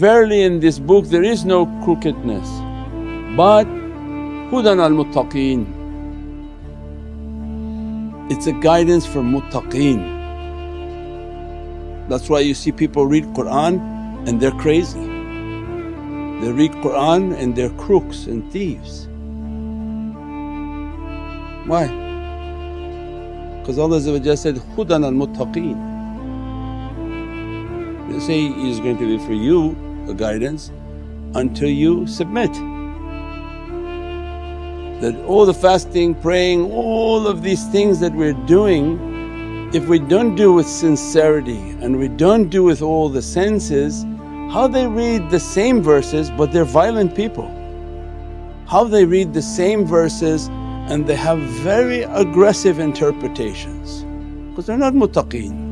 verily in this book there is no crookedness but hudan al muttaqeen. It's a guidance for muttaqeen. That's why you see people read Qur'an and they're crazy. They read Qur'an and they're crooks and thieves. Why? Because Allah said, hudan al muttaqeen. They say is going to be for you a guidance until you submit. That all the fasting, praying, all of these things that we're doing if we don't do with sincerity and we don't do with all the senses, how they read the same verses but they're violent people. How they read the same verses and they have very aggressive interpretations because they're not muttaqeen.